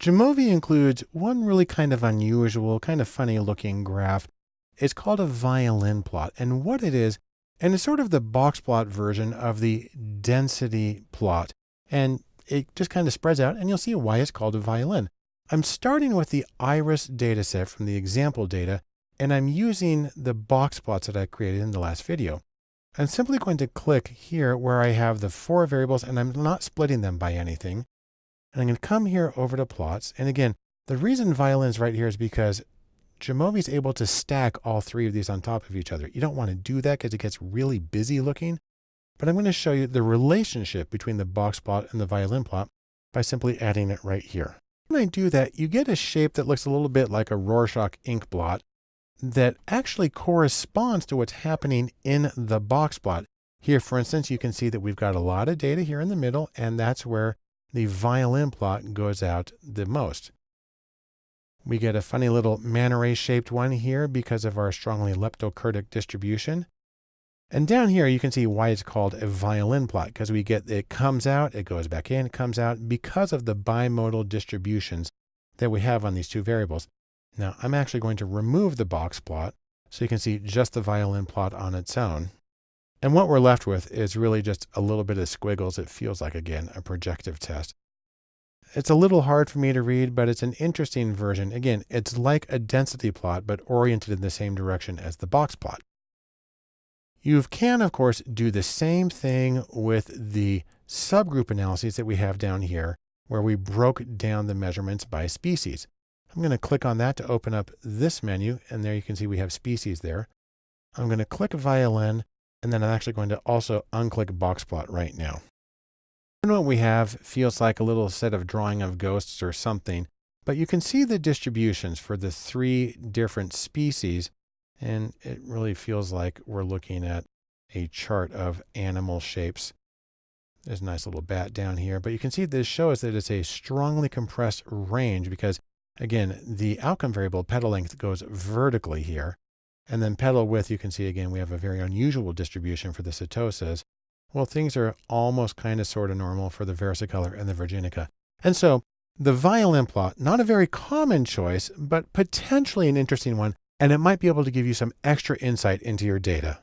Jamovi includes one really kind of unusual, kind of funny looking graph. It's called a violin plot. And what it is, and it's sort of the box plot version of the density plot. And it just kind of spreads out and you'll see why it's called a violin. I'm starting with the iris dataset from the example data, and I'm using the box plots that I created in the last video. I'm simply going to click here where I have the four variables and I'm not splitting them by anything. And I'm going to come here over to plots. And again, the reason violin's right here is because Jamovi is able to stack all three of these on top of each other. You don't want to do that because it gets really busy looking. But I'm going to show you the relationship between the box plot and the violin plot by simply adding it right here. When I do that, you get a shape that looks a little bit like a Rorschach ink blot that actually corresponds to what's happening in the box plot. Here, for instance, you can see that we've got a lot of data here in the middle, and that's where the violin plot goes out the most. We get a funny little manta ray shaped one here because of our strongly leptokurtic distribution. And down here, you can see why it's called a violin plot because we get it comes out, it goes back in, comes out because of the bimodal distributions that we have on these two variables. Now I'm actually going to remove the box plot so you can see just the violin plot on its own. And what we're left with is really just a little bit of squiggles. It feels like, again, a projective test. It's a little hard for me to read, but it's an interesting version. Again, it's like a density plot, but oriented in the same direction as the box plot. You can, of course, do the same thing with the subgroup analyses that we have down here, where we broke down the measurements by species. I'm going to click on that to open up this menu, and there you can see we have species there. I'm going to click violin and then I'm actually going to also unclick box plot right now. And what we have feels like a little set of drawing of ghosts or something, but you can see the distributions for the three different species. And it really feels like we're looking at a chart of animal shapes. There's a nice little bat down here, but you can see this shows that it's a strongly compressed range because again, the outcome variable petal length goes vertically here. And then petal width, you can see again, we have a very unusual distribution for the setosas. Well, things are almost kind of sort of normal for the versicolor and the virginica. And so the violin plot, not a very common choice, but potentially an interesting one, and it might be able to give you some extra insight into your data.